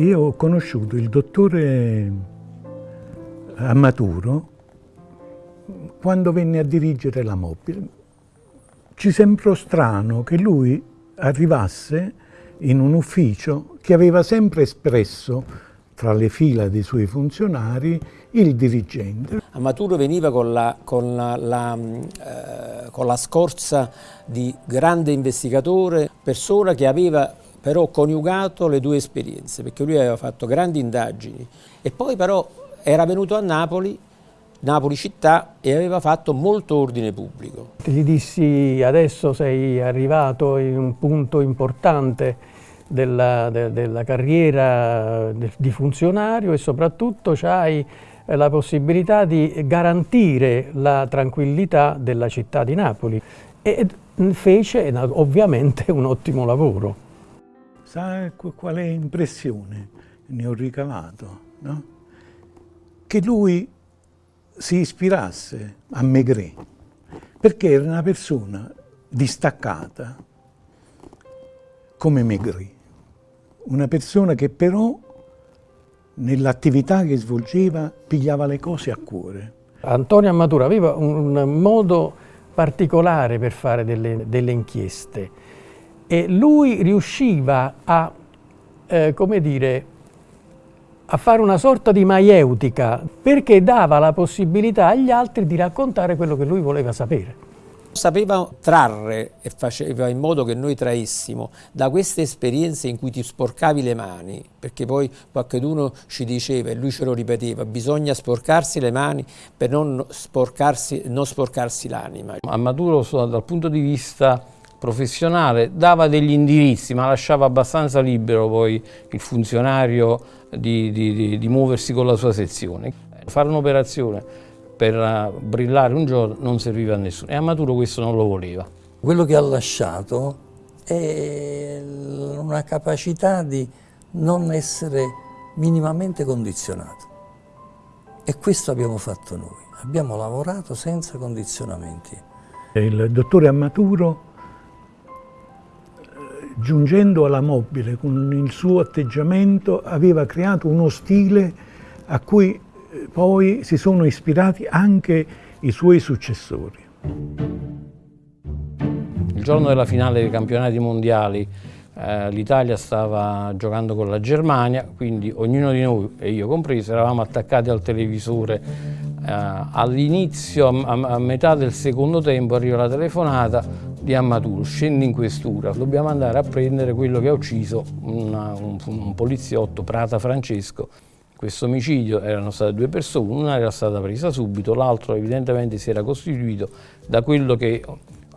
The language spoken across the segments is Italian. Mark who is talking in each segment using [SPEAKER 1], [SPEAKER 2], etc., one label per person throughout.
[SPEAKER 1] io ho conosciuto il dottore Amaturo quando venne a dirigere la mobile. Ci sembrò strano che lui arrivasse in un ufficio che aveva sempre espresso tra le fila dei suoi funzionari il dirigente.
[SPEAKER 2] Amaturo veniva con la, con la, la, eh, con la scorza di grande investigatore, persona che aveva però coniugato le due esperienze, perché lui aveva fatto grandi indagini e poi però era venuto a Napoli Napoli città e aveva fatto molto ordine pubblico.
[SPEAKER 3] Gli dissi adesso sei arrivato in un punto importante della, de, della carriera di funzionario e soprattutto hai la possibilità di garantire la tranquillità della città di Napoli e fece ovviamente un ottimo lavoro.
[SPEAKER 1] Sa quale impressione ne ho ricavato? No? Che lui si ispirasse a Maigret, perché era una persona distaccata come Maigret, una persona che però nell'attività che svolgeva pigliava le cose a cuore.
[SPEAKER 3] Antonio Amatura aveva un modo particolare per fare delle, delle inchieste e lui riusciva a, eh, come dire, a fare una sorta di maieutica perché dava la possibilità agli altri di raccontare quello che lui voleva sapere.
[SPEAKER 2] Sapeva trarre e faceva in modo che noi traessimo da queste esperienze in cui ti sporcavi le mani, perché poi qualcuno ci diceva e lui ce lo ripeteva, bisogna sporcarsi le mani per non sporcarsi, non sporcarsi l'anima.
[SPEAKER 4] A Maduro dal punto di vista professionale dava degli indirizzi ma lasciava abbastanza libero poi il funzionario di, di, di muoversi con la sua sezione. Fare un'operazione per eh, brillare un giorno non serviva a nessuno e a Maturo questo non lo voleva.
[SPEAKER 5] Quello che ha lasciato è una capacità di non essere minimamente condizionato e questo abbiamo fatto noi, abbiamo lavorato senza condizionamenti.
[SPEAKER 1] Il dottore Amaturo giungendo alla mobile con il suo atteggiamento aveva creato uno stile a cui eh, poi si sono ispirati anche i suoi successori.
[SPEAKER 4] Il giorno della finale dei campionati mondiali eh, l'Italia stava giocando con la Germania, quindi ognuno di noi, e io compreso, eravamo attaccati al televisore. Eh, All'inizio, a, a metà del secondo tempo, arriva la telefonata di Ammaturo, scendi in questura, dobbiamo andare a prendere quello che ha ucciso una, un, un, poliziotto, Prata Francesco. Questo omicidio erano state due persone, una era stata presa subito, l'altro evidentemente si era costituito da quello che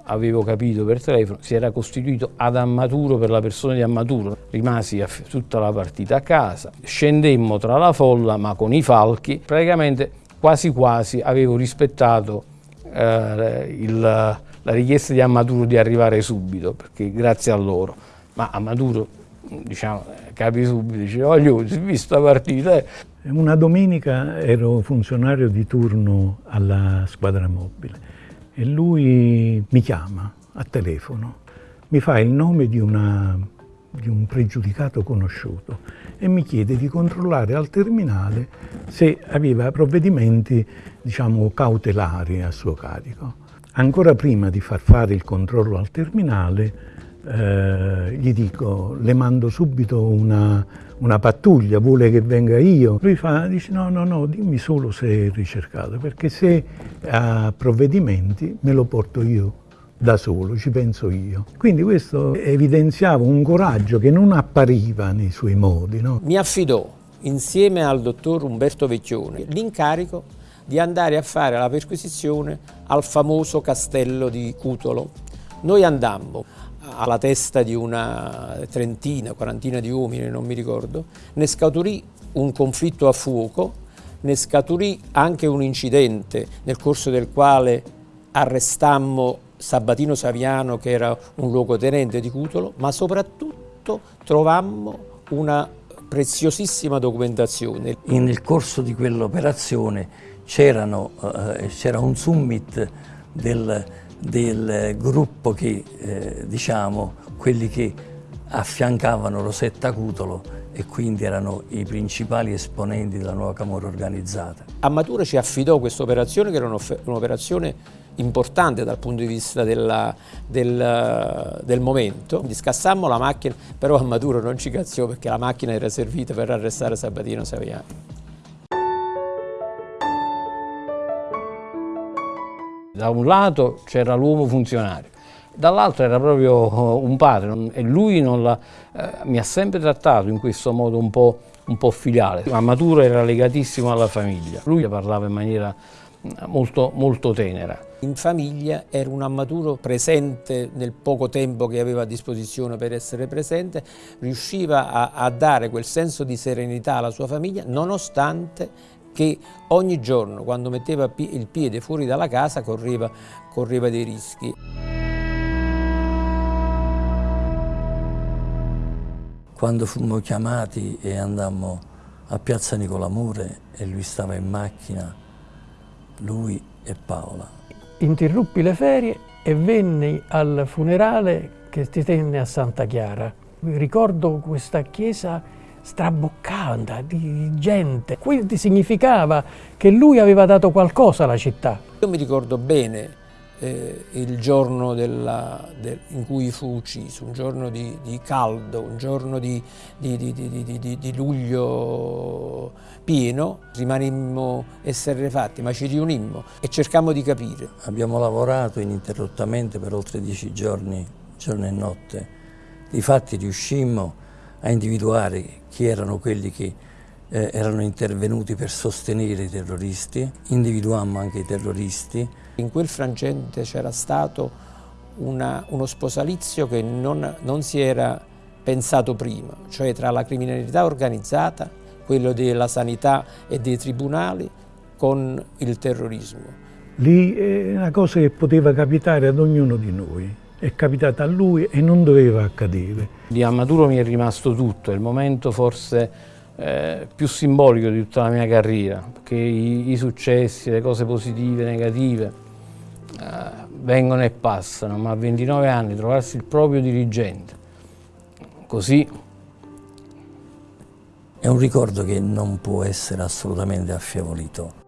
[SPEAKER 4] avevo capito per telefono, si era costituito ad Ammaturo per la persona di Ammaturo. Rimasi tutta la partita a casa, scendemmo tra la folla ma con i falchi, praticamente quasi quasi avevo rispettato eh, il, la richiesta di Amaduro di arrivare subito, perché grazie a loro. Ma Amaduro, diciamo, capi subito, dice, voglio, visto la partita. Eh.
[SPEAKER 1] Una domenica ero funzionario di turno alla squadra mobile e lui mi chiama a telefono, mi fa il nome di, una, di un pregiudicato conosciuto e mi chiede di controllare al terminale se aveva provvedimenti diciamo, cautelari a suo carico. Ancora prima di far fare il controllo al terminale, eh, gli dico, le mando subito una, una, pattuglia, vuole che venga io? Lui fa, dice no, no, no, dimmi solo se è ricercato, perché se ha provvedimenti me lo porto io da solo, ci penso io. Quindi questo evidenziava un coraggio che non appariva nei suoi modi. No?
[SPEAKER 2] Mi affidò, insieme al dottor Umberto Vecchione, l'incarico di andare a fare la perquisizione al famoso castello di Cutolo. Noi andammo alla testa di una trentina, quarantina di uomini, non mi ricordo, ne scaturì un conflitto a fuoco, ne scaturì anche un incidente nel corso del quale arrestammo Sabatino Saviano che era un luogotenente di Cutolo, ma soprattutto trovammo una preziosissima documentazione.
[SPEAKER 5] Nel corso di quell'operazione eh, c'era un summit del, del gruppo che, eh, diciamo, quelli che affiancavano Rosetta Cutolo e quindi erano i principali esponenti della nuova Camorra organizzata.
[SPEAKER 2] A Matura ci affidò questa operazione che era un'operazione importante dal punto di vista della, del, del, momento. Scassammo la macchina, però a Matura non ci cazziò perché la macchina era servita per arrestare Sabatino Saviano.
[SPEAKER 4] Da un lato c'era l'uomo funzionario, dall'altro era proprio un padre e lui la, eh, mi ha sempre trattato in questo modo un po', un po' filiale. Ma Maturo era legatissimo alla famiglia, lui parlava in maniera molto, molto tenera.
[SPEAKER 2] In famiglia era un ammaturo presente nel poco tempo che aveva a disposizione per essere presente, riusciva a, a dare quel senso di serenità alla sua famiglia nonostante che ogni giorno quando metteva il piede fuori dalla casa correva, correva dei rischi.
[SPEAKER 5] Quando fummo chiamati e andammo a Piazza Nicolamure e lui stava in macchina, lui e Paola.
[SPEAKER 3] Interruppi le ferie e venni al funerale che si tenne a Santa Chiara. Ricordo questa chiesa straboccata di gente. Quindi significava che lui aveva dato qualcosa alla città.
[SPEAKER 2] Io mi ricordo bene eh, il giorno della, del, in cui fu ucciso, un giorno di, di caldo, un giorno di, di, di, luglio pieno, rimanemmo esserrefatti, ma ci riunimmo e cercammo di capire.
[SPEAKER 5] Abbiamo lavorato ininterrottamente per oltre dieci giorni, giorno e notte. Difatti riuscimmo a individuare chi erano quelli che eh, erano intervenuti per sostenere i terroristi, individuammo anche i terroristi.
[SPEAKER 2] In quel frangente c'era stato una, uno sposalizio che non, non si era pensato prima, cioè tra la criminalità organizzata, quello della sanità e dei tribunali, con il terrorismo.
[SPEAKER 1] Lì è una cosa che poteva capitare ad ognuno di noi è capitata a lui e non doveva accadere.
[SPEAKER 4] Di Amaturo mi è rimasto tutto, è il momento forse eh, più simbolico di tutta la mia carriera, perché i, i successi, le cose positive, negative, eh, vengono e passano, ma a 29 anni trovarsi il proprio dirigente, così...
[SPEAKER 5] È un ricordo che non può essere assolutamente affievolito.